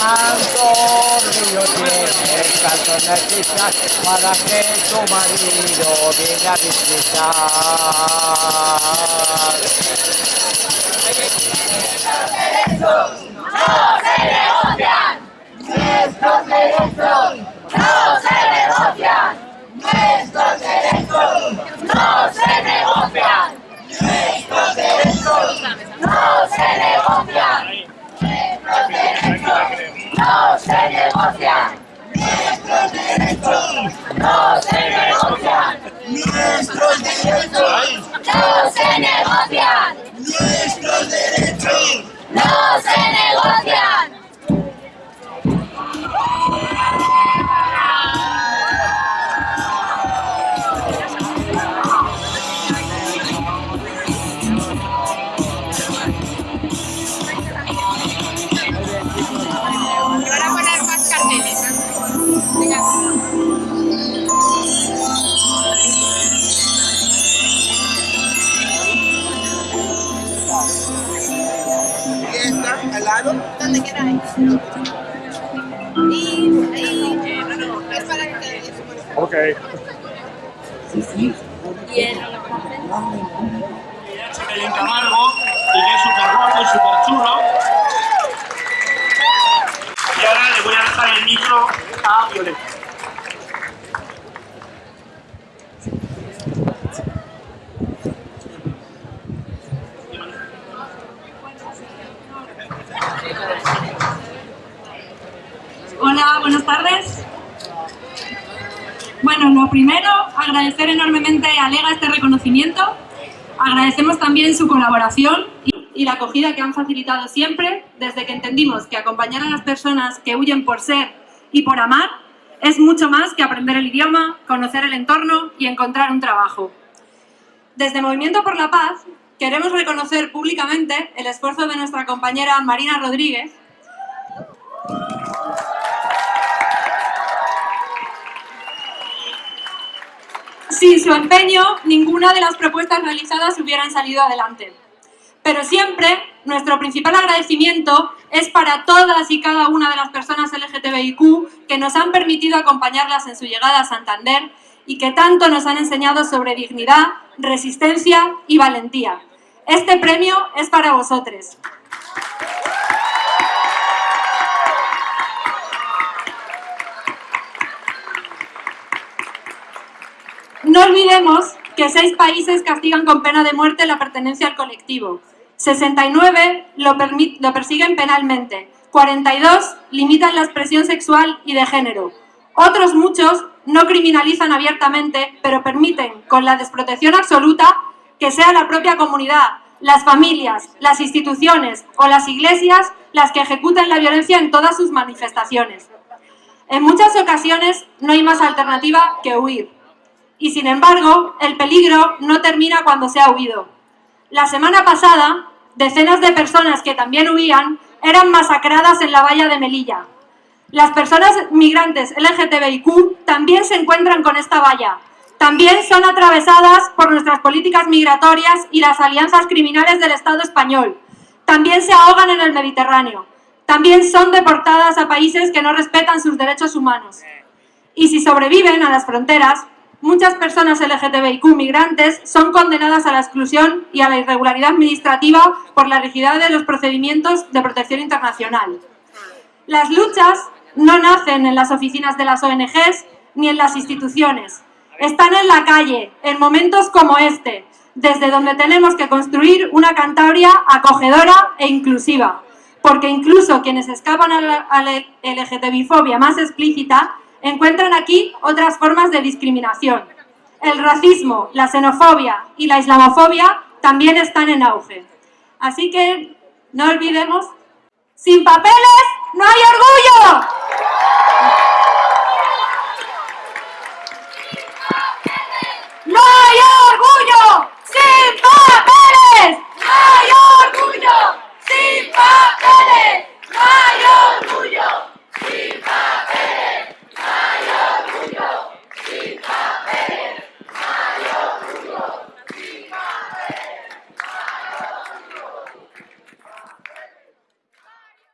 Tanto orgullo tiene tanto necesitas para que tu marido venga a visitar. Nuestros derechos no se negocian. Nuestros derechos no se negocian. Nuestros derechos no se negocian. Nuestros derechos no se negocian. Nuestros derechos no se negocian. Nuestros derechos no se negocian. Lado. Donde queráis. Y ahí, eh, no, no, es para que te Ok. Y el en Camargo y que es súper guapo y súper chulo. Y ahora le voy a dejar el micro a Violeta. Tardes. Bueno, lo primero, agradecer enormemente a Lega este reconocimiento. Agradecemos también su colaboración y, la acogida que han facilitado siempre desde que entendimos que acompañar a las personas que huyen por ser y por amar es mucho más que aprender el idioma, conocer el entorno y encontrar un trabajo. Desde Movimiento por la Paz queremos reconocer públicamente el esfuerzo de nuestra compañera Marina Rodríguez, Sin su empeño, ninguna de las propuestas realizadas hubieran salido adelante. Pero siempre, nuestro principal agradecimiento es para todas y cada una de las personas LGTBIQ que nos han permitido acompañarlas en su llegada a Santander y que tanto nos han enseñado sobre dignidad, resistencia y valentía. Este premio es para vosotros. No olvidemos que seis países castigan con pena de muerte la pertenencia al colectivo. 69 lo, lo persiguen penalmente. 42 limitan la expresión sexual y de género. Otros muchos no criminalizan abiertamente, pero permiten, con la desprotección absoluta, que sea la propia comunidad, las familias, las instituciones o las iglesias las que ejecuten la violencia en todas sus manifestaciones. En muchas ocasiones no hay más alternativa que huir. Y sin embargo, el peligro no termina cuando se ha huido. La semana pasada, decenas de personas que también huían eran masacradas en la valla de Melilla. Las personas migrantes LGTBIQ también se encuentran con esta valla. También son atravesadas por nuestras políticas migratorias y las alianzas criminales del Estado español. También se ahogan en el Mediterráneo. También son deportadas a países que no respetan sus derechos humanos. Y si sobreviven a las fronteras, muchas personas LGTBIQ migrantes son condenadas a la exclusión y a la irregularidad administrativa por la rigidez de los procedimientos de protección internacional. Las luchas no nacen en las oficinas de las ONGs ni en las instituciones. Están en la calle, en momentos como este, desde donde tenemos que construir una Cantabria acogedora e inclusiva. Porque incluso quienes escapan a la, LGTBI-fobia más explícita encuentran aquí otras formas de discriminación. El racismo, la xenofobia y la islamofobia también están en auge. Así que no olvidemos, sin papeles no hay orgullo.